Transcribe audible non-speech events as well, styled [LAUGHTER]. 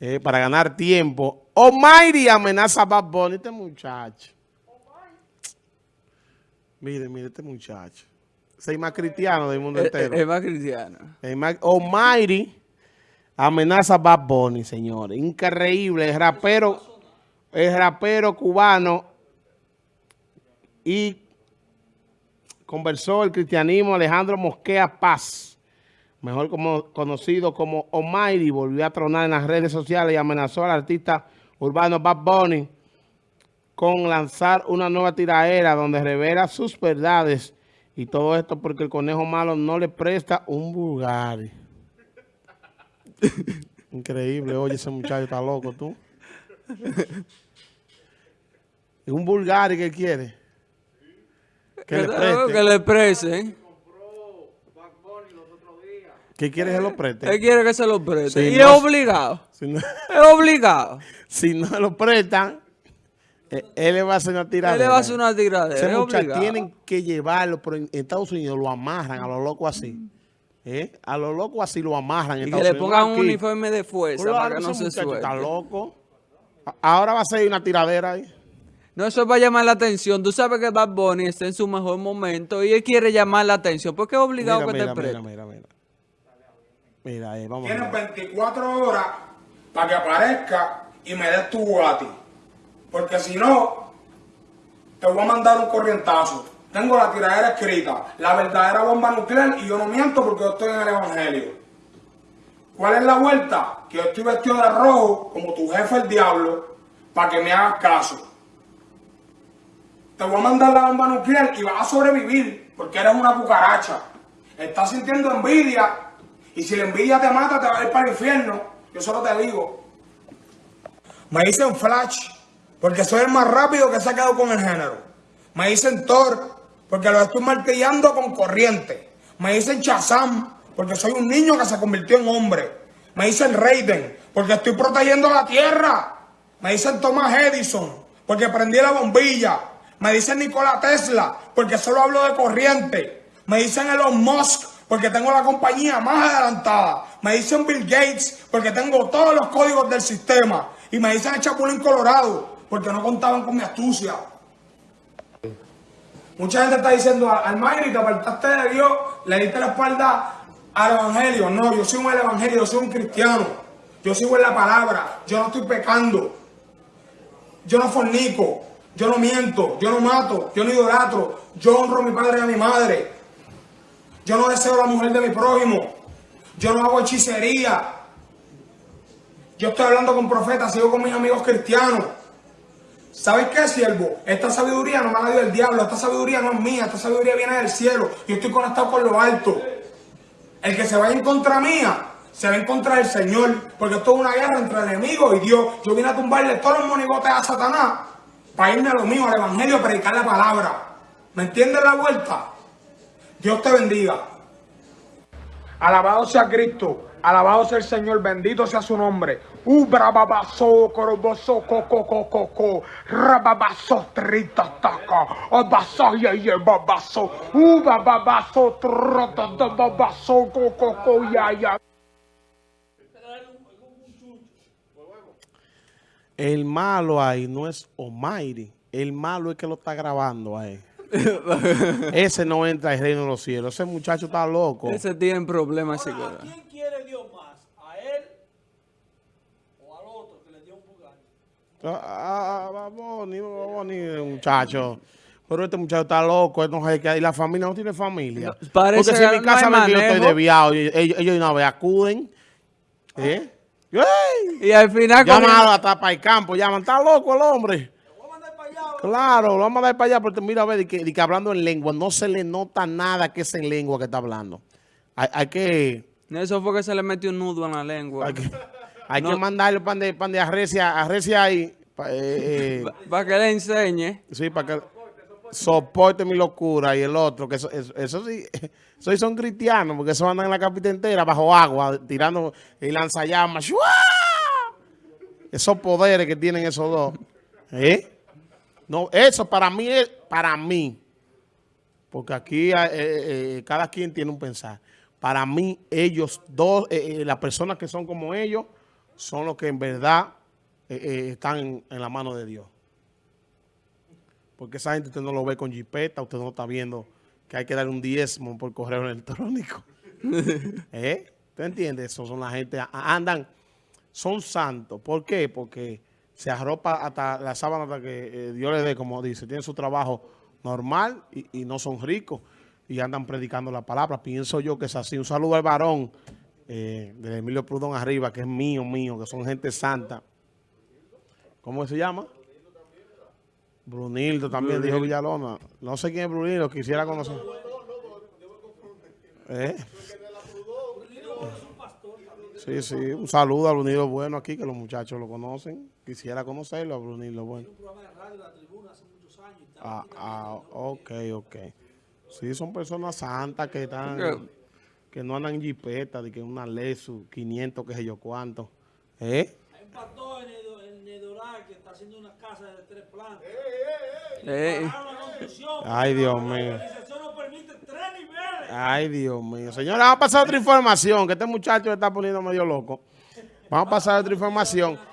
eh, para ganar tiempo. Omairi amenaza a Bad Bunny, este muchacho. Mire, mire este muchacho. Es más cristiano del mundo Es, entero. es más cristiano. El más- Almighty amenaza a Bad Bunny, señores. Increíble. El rapero, el rapero cubano y conversó el cristianismo Alejandro Mosquea Paz, mejor como, conocido como Almighty, volvió a tronar en las redes sociales y amenazó al artista urbano Bad Bunny con lanzar una nueva tiraera donde revela sus verdades y todo esto porque el conejo malo no le presta un Bulgari. [LAUGHS] Increíble, oye, ese muchacho está loco, tú. [LAUGHS] ¿Y un Bulgari que quiere? Que le Que preste. le presten. ¿Qué quiere que lo Él preste? quiere que se lo preste. Y no es obligado. Si no, Es obligado. [LAUGHS] si no lo prestan, eh, él le va a hacer una tiradera. Él le va a hacer una tiradera. Obligado. tienen que llevarlo, pero en Estados Unidos lo amarran a lo loco así. ¿Eh? A lo loco así lo amarran. en Y que le Unidos. pongan un Aquí. uniforme de fuerza Claro, para que no se muchacho está suelte. loco. Ahora va a ser una tiradera ahí. No, eso va a llamar la atención. Tú sabes que Bad Bunny está en su mejor momento y él quiere llamar la atención porque es obligado Mira, que mira, te mira, preste. mira, mira. Eh, a Tienes ver. 24 horas para que aparezca y me des tu Bugatti. Porque si no, te voy a mandar un corrientazo. Tengo la tiradera escrita, la verdadera bomba nuclear y yo no miento porque yo estoy en el Evangelio. ¿Cuál es la vuelta? Que yo estoy vestido de rojo como tu jefe el diablo para que me hagas caso. Te voy a mandar la bomba nuclear y vas a sobrevivir porque eres una cucaracha. Estás sintiendo envidia y si la envidia te mata te va a ir para el infierno. Yo solo te digo. Me dicen Flash porque soy el más rápido que se ha quedado con el género. Me dicen Thor porque lo estoy martillando con corriente. Me dicen Shazam porque soy un niño que se convirtió en hombre. Me dicen Raiden porque estoy protegiendo la tierra. Me dicen Thomas Edison porque prendí la bombilla. Me dicen Nikola Tesla porque solo hablo de corriente. Me dicen Elon Musk porque tengo la compañía más adelantada. Me dicen Bill Gates porque tengo todos los códigos del sistema. Y me dicen el Chapulín Colorado porque no contaban con mi astucia. Mucha gente está diciendo, Almayri, te apartaste de Dios, le diste la espalda al Evangelio. No, yo soy un Evangelio, yo soy un cristiano. Yo sigo en la palabra, yo no estoy pecando. Yo no fornico, yo no miento, yo no mato, yo no idolatro, yo honro a mi padre y a mi madre. Yo no deseo la mujer de mi prójimo. Yo no hago hechicería. Yo estoy hablando con profetas, sigo con mis amigos cristianos. ¿Sabes qué, siervo? Esta sabiduría no me la dio el diablo, esta sabiduría no es mía, esta sabiduría viene del cielo. Yo estoy conectado con lo alto. El que se vaya en contra mía, se va en contra del Señor, porque esto es una guerra entre el enemigo y Dios. Yo vine a tumbarle todos los monigotes a Satanás para irme a lo mío, al Evangelio, a predicar la palabra. ¿Me entiendes la vuelta? Dios te bendiga. Alabado sea Cristo, alabado sea el Señor, bendito sea su nombre. El malo ahí no es Almighty. El malo es que lo está grabando ahí. [LAUGHS] Ese no entra al reino de los cielos. Ese muchacho está loco. Ese tiene problemas Ahora, ¿a quién quiere Dios más? ¿A él o al otro que le dio un Bugatti? Ah, va Boni, va Boni, muchacho. Pero este muchacho está loco, él no sabe qué- y la familia no tiene familia. No, parece Porque si en mi no casa ven que yo estoy desviado, y ellos, ellos de una vez acuden. ¿Eh? ¡Ey! Y al final... Llaman a- hasta para el campo, llaman, está loco el hombre. Lo voy a mandar para allá. Claro, lo vamos a dar para allá, porque mira, a ver, y que, y que hablando en lengua, no se le nota nada que es en lengua que está hablando. Hay, hay que... Eso fue que se le metió un nudo en la lengua. Hay que, hay No. que mandarle pan de, pan de arrecia, arrecia ahí. pa- eh, eh, [LAUGHS] Para que le enseñe. Sí, para que soporte mi locura y el otro, que eso, eso, eso sí, [LAUGHS] eso sí son cristianos, porque eso andan en la capital entera bajo agua, tirando y lanzallamas. ¡Shua! Esos poderes que tienen esos dos. ¿Eh? No, eso para mí es, para mí, porque aquí eh, eh, cada quien tiene un pensar. Para mí, ellos dos, eh, eh, las personas que son como ellos, son los que en verdad eh, eh, están en, en la mano de Dios. Porque esa gente usted no lo ve con jipeta, usted no está viendo que hay que dar un diezmo por correo electrónico. [LAUGHS] ¿Eh? ¿Usted entiende? Eso son la gente, andan, son santos. ¿Por qué? Porque se arropa hasta la sábana hasta que eh, Dios les dé, como dice, tienen su trabajo normal y, y no son ricos y andan predicando la palabra. Pienso yo que es así. Un saludo al varón eh, de Emilio Prudón arriba, que es mío, mío, que son gente santa. ¿Cómo se llama? Brunildo también, dijo Villalona. No sé quién es Brunildo, quisiera conocer. ¿Eh? Sí, sí, un saludo a Brunildo Bueno aquí, que los muchachos lo conocen. Quisiera conocerlo a Brunildo Bueno. Un programa de radio, La Tribuna, hace muchos años. y tal. Ah, ah, ok, ok. Sí, son personas santas que están, que no andan en jipeta, de que una Lexus, 500, qué sé yo cuánto. ¿Eh? Hay un pastor en, Edo- en Nedoral que está haciendo una casa de tres plantas. Eh, Pararon la construcción. Ay, Dios mío. organización no permite tres niveles. Ay, Dios mío. Señora, vamos a pasar otra información, que este muchacho está poniendo medio loco. Vamos a pasar otra información.